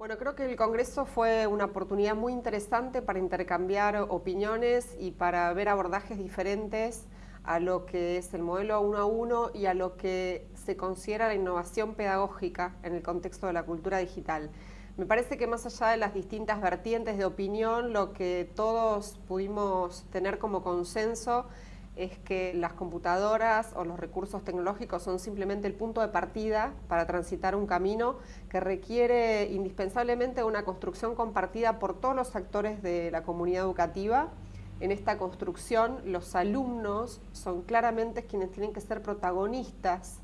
Bueno, creo que el Congreso fue una oportunidad muy interesante para intercambiar opiniones y para ver abordajes diferentes a lo que es el modelo uno a uno y a lo que se considera la innovación pedagógica en el contexto de la cultura digital. Me parece que más allá de las distintas vertientes de opinión, lo que todos pudimos tener como consenso es que las computadoras o los recursos tecnológicos son simplemente el punto de partida para transitar un camino que requiere indispensablemente una construcción compartida por todos los actores de la comunidad educativa. En esta construcción los alumnos son claramente quienes tienen que ser protagonistas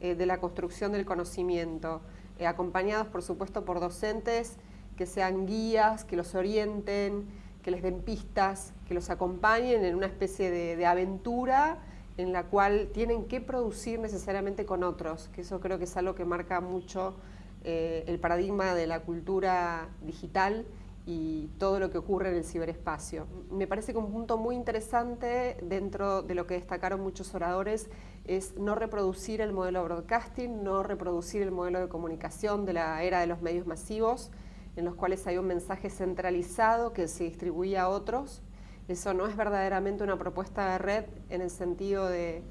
eh, de la construcción del conocimiento, eh, acompañados por supuesto por docentes que sean guías, que los orienten, que les den pistas, que los acompañen en una especie de, aventura en la cual tienen que producir necesariamente con otros, que eso creo que es algo que marca mucho eh, el paradigma de la cultura digital y todo lo que ocurre en el ciberespacio. Me parece que un punto muy interesante dentro de lo que destacaron muchos oradores es no reproducir el modelo broadcasting, no reproducir el modelo de comunicación de la era de los medios masivos, en los cuales hay un mensaje centralizado que se distribuye a otros. Eso no es verdaderamente una propuesta de red en el sentido de,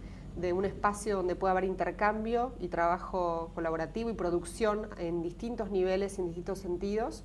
un espacio donde pueda haber intercambio y trabajo colaborativo y producción en distintos niveles y en distintos sentidos.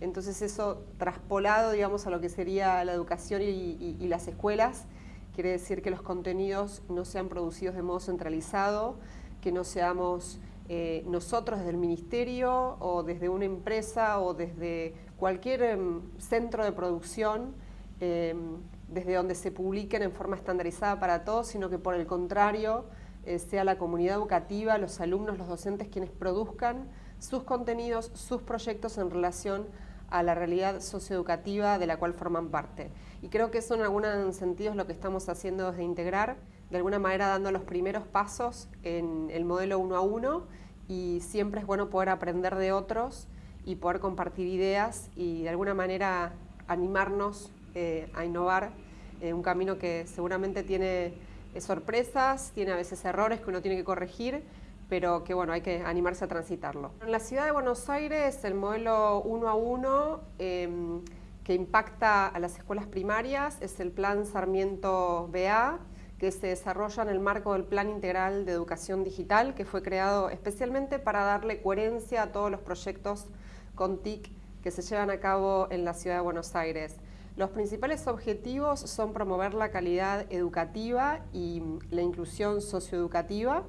Entonces eso traspolado, digamos, a lo que sería la educación y, y las escuelas, quiere decir que los contenidos no sean producidos de modo centralizado, que no seamos eh, nosotros desde el ministerio o desde una empresa o desde cualquier em, centro de producción, em, desde donde se publiquen en forma estandarizada para todos, sino que por el contrario eh, sea la comunidad educativa, los alumnos, los docentes quienes produzcan sus contenidos, sus proyectos en relación a la realidad socioeducativa de la cual forman parte. Y creo que eso en algunos sentidos lo que estamos haciendo es de integrar de alguna manera dando los primeros pasos en el modelo uno a uno y siempre es bueno poder aprender de otros y poder compartir ideas y de alguna manera animarnos eh, a innovar en un camino que seguramente tiene eh, sorpresas, tiene a veces errores que uno tiene que corregir, pero que bueno, hay que animarse a transitarlo. En la ciudad de Buenos Aires el modelo uno a uno em, que impacta a las escuelas primarias es el plan Sarmiento BA, que se desarrolla en el marco del Plan Integral de Educación Digital, que fue creado especialmente para darle coherencia a todos los proyectos con TIC que se llevan a cabo en la Ciudad de Buenos Aires. Los principales objetivos son promover la calidad educativa y la inclusión socioeducativa.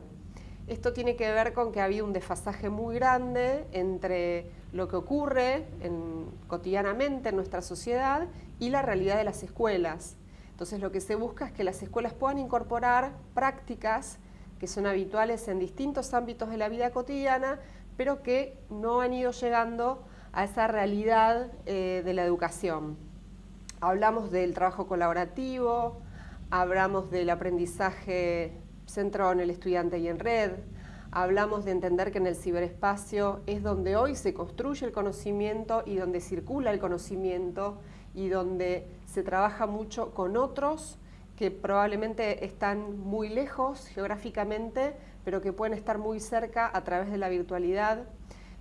Esto tiene que ver con que ha habido un desfasaje muy grande entre lo que ocurre cotidianamente en nuestra sociedad y la realidad de las escuelas. Entonces lo que se busca es que las escuelas puedan incorporar prácticas que son habituales en distintos ámbitos de la vida cotidiana, pero que no han ido llegando a esa realidad eh, de la educación. Hablamos del trabajo colaborativo, hablamos del aprendizaje centrado en el estudiante y en red, hablamos de entender que en el ciberespacio es donde hoy se construye el conocimiento y donde circula el conocimiento y donde se trabaja mucho con otros que probablemente están muy lejos geográficamente, pero que pueden estar muy cerca a través de la virtualidad.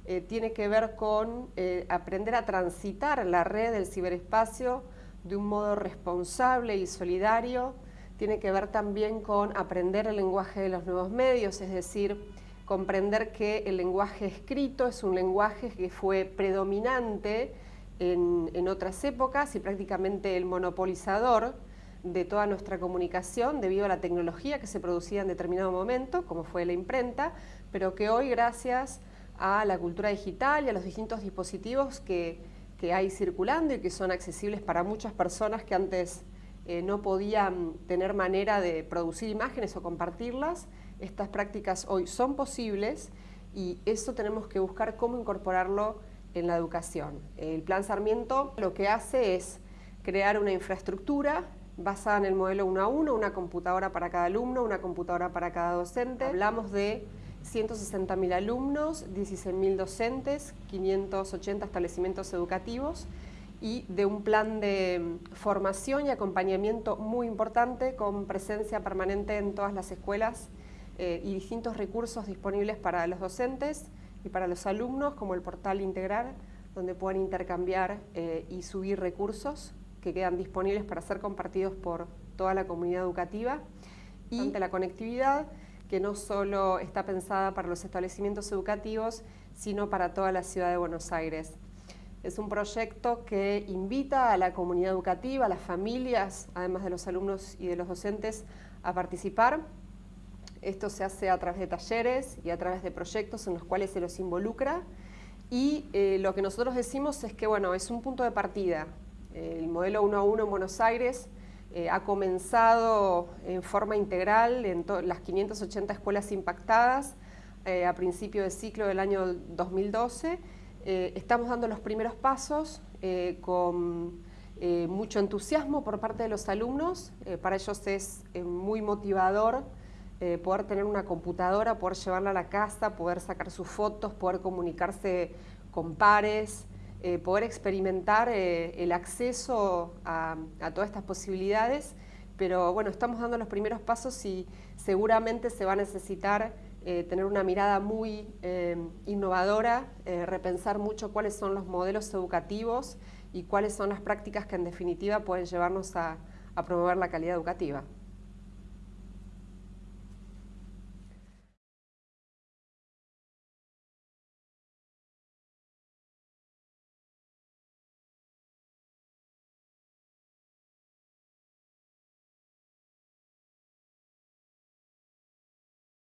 Eh, tiene que ver con eh, aprender a transitar la red del ciberespacio de un modo responsable y solidario. Tiene que ver también con aprender el lenguaje de los nuevos medios, es decir, comprender que el lenguaje escrito es un lenguaje que fue predominante en, otras épocas y prácticamente el monopolizador de toda nuestra comunicación debido a la tecnología que se producía en determinado momento, como fue la imprenta, pero que hoy gracias a la cultura digital y a los distintos dispositivos que, hay circulando y que son accesibles para muchas personas que antes eh, no podían tener manera de producir imágenes o compartirlas, estas prácticas hoy son posibles y eso tenemos que buscar cómo incorporarlo en la educación. El Plan Sarmiento lo que hace es crear una infraestructura basada en el modelo 1 a 1, una computadora para cada alumno, una computadora para cada docente. Hablamos de 160.000 alumnos, 16.000 docentes, 580 establecimientos educativos y de un plan de formación y acompañamiento muy importante con presencia permanente en todas las escuelas eh, y distintos recursos disponibles para los docentes, y para los alumnos como el portal integral donde puedan intercambiar y subir recursos que quedan disponibles para ser compartidos por toda la comunidad educativa y la conectividad que no solo está pensada para los establecimientos educativos, sino para toda la ciudad de Buenos Aires. Es un proyecto que invita a la comunidad educativa, a las familias, además de los alumnos y de los docentes, a participar. Esto se hace a través de talleres y a través de proyectos en los cuales se los involucra. Y eh, lo que nosotros decimos es que bueno, es un punto de partida. El modelo 1 a 1 en Buenos Aires eh, ha comenzado en forma integral en las 580 escuelas impactadas eh, a principio del ciclo del año 2012. Eh, estamos dando los primeros pasos con mucho entusiasmo por parte de los alumnos. para ellos es muy motivador poder tener una computadora, poder llevarla a la casa, poder sacar sus fotos, poder comunicarse con pares, eh, poder experimentar eh, el acceso a, todas estas posibilidades, pero bueno, estamos dando los primeros pasos y seguramente se va a necesitar eh, tener una mirada muy innovadora, repensar mucho cuáles son los modelos educativos y cuáles son las prácticas que en definitiva pueden llevarnos a promover la calidad educativa.